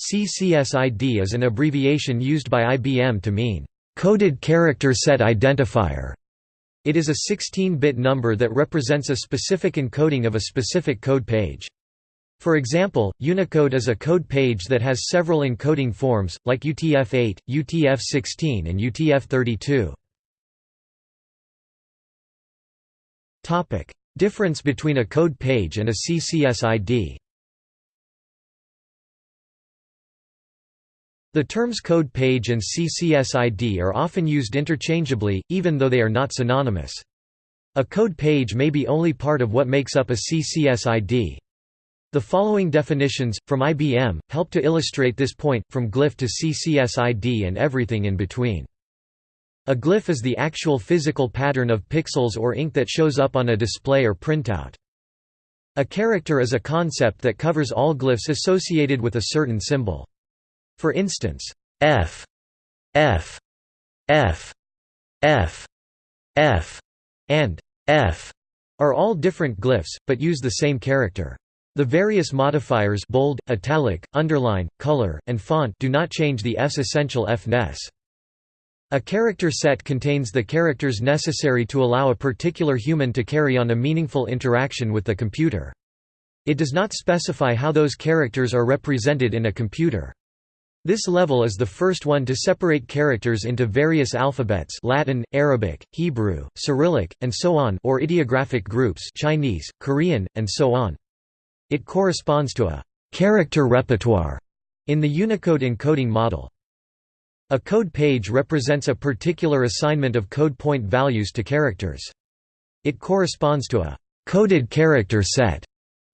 CCSID is an abbreviation used by IBM to mean, "...coded character set identifier". It is a 16-bit number that represents a specific encoding of a specific code page. For example, Unicode is a code page that has several encoding forms, like UTF-8, UTF-16 and UTF-32. Difference between a code page and a CCSID The terms code page and CCSID are often used interchangeably, even though they are not synonymous. A code page may be only part of what makes up a CCSID. The following definitions, from IBM, help to illustrate this point, from glyph to CCSID and everything in between. A glyph is the actual physical pattern of pixels or ink that shows up on a display or printout. A character is a concept that covers all glyphs associated with a certain symbol. For instance, F, F, F, F, F, and F are all different glyphs, but use the same character. The various modifiers bold, italic, underline, color, and font do not change the F's essential F-ness. A character set contains the characters necessary to allow a particular human to carry on a meaningful interaction with the computer. It does not specify how those characters are represented in a computer. This level is the first one to separate characters into various alphabets Latin, Arabic, Hebrew, Cyrillic, and so on or ideographic groups Chinese, Korean, and so on. It corresponds to a «character repertoire» in the Unicode encoding model. A code page represents a particular assignment of code point values to characters. It corresponds to a «coded character set»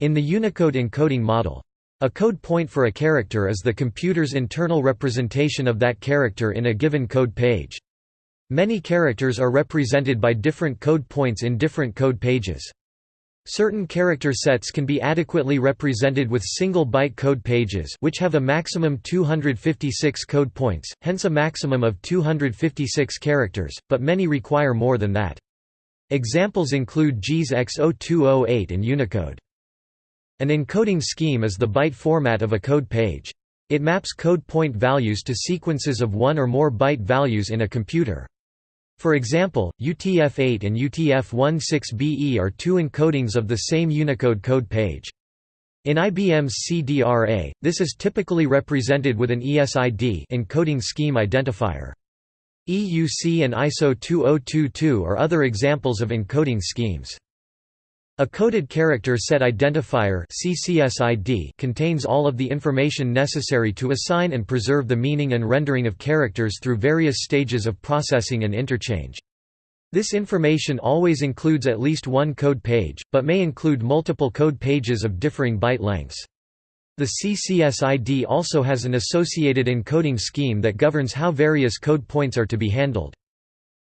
in the Unicode encoding model. A code point for a character is the computer's internal representation of that character in a given code page. Many characters are represented by different code points in different code pages. Certain character sets can be adequately represented with single-byte code pages which have a maximum 256 code points, hence a maximum of 256 characters, but many require more than that. Examples include JIS X0208 and Unicode. An encoding scheme is the byte format of a code page. It maps code point values to sequences of one or more byte values in a computer. For example, UTF-8 and UTF-16BE are two encodings of the same Unicode code page. In IBM's CDRA, this is typically represented with an ESID encoding scheme identifier. EUC and ISO 2022 are other examples of encoding schemes. A coded character set identifier CCSID contains all of the information necessary to assign and preserve the meaning and rendering of characters through various stages of processing and interchange. This information always includes at least one code page, but may include multiple code pages of differing byte lengths. The CCSID also has an associated encoding scheme that governs how various code points are to be handled.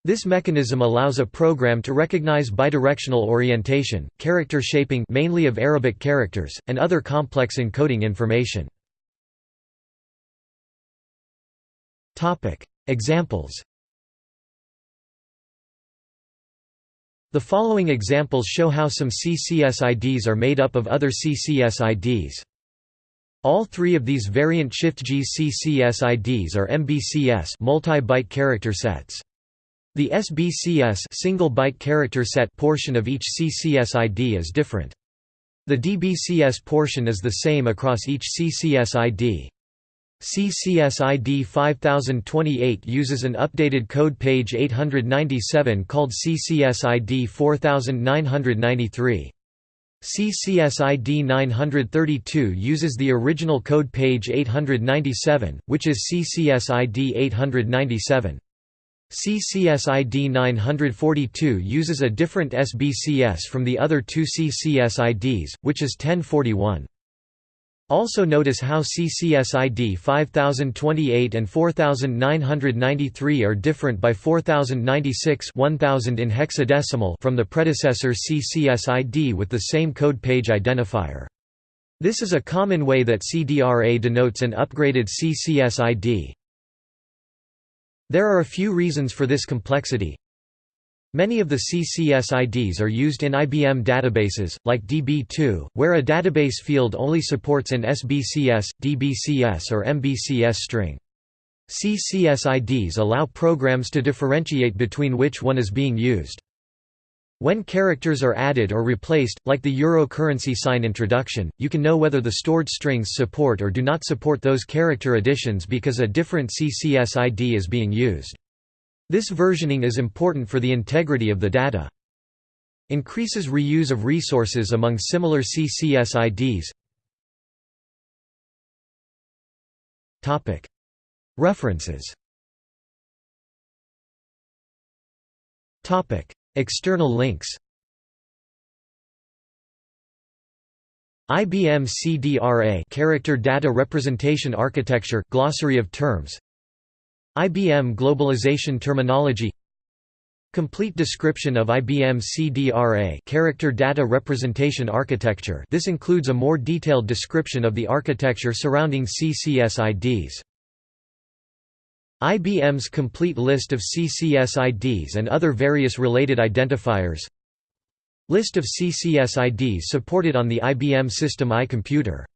This mechanism allows a program to recognize bidirectional orientation, character shaping mainly of Arabic characters, and other complex encoding information. Examples The following examples show how some CCSIDs are made up of other CCSIDs. All three of these variant Shift-JIS CCSIDs are MBCS multi-byte character sets. The SBCS single byte character set portion of each CCSID is different. The DBCS portion is the same across each CCSID. CCSID 5028 uses an updated code page 897 called CCSID 4993. CCSID 932 uses the original code page 897, which is CCSID 897. CCSID 942 uses a different SBCS from the other two CCSIDs, which is 1041. Also notice how CCSID 5028 and 4993 are different by 4096 1000 in hexadecimal from the predecessor CCSID with the same code page identifier. This is a common way that CDRA denotes an upgraded CCSID. There are a few reasons for this complexity. Many of the CCS IDs are used in IBM databases, like DB2, where a database field only supports an SBCS, DBCS or MBCS string. CCS IDs allow programs to differentiate between which one is being used. When characters are added or replaced, like the euro currency sign introduction, you can know whether the stored strings support or do not support those character additions because a different CCS ID is being used. This versioning is important for the integrity of the data. Increases reuse of resources among similar CCS IDs. References External links IBM CDRA Character Data Representation Architecture Glossary of Terms. IBM Globalization Terminology. Complete description of IBM CDRA Character Data Representation Architecture. This includes a more detailed description of the architecture surrounding CCS IDs. IBM's complete list of CCS IDs and other various related identifiers. List of CCS IDs supported on the IBM System I computer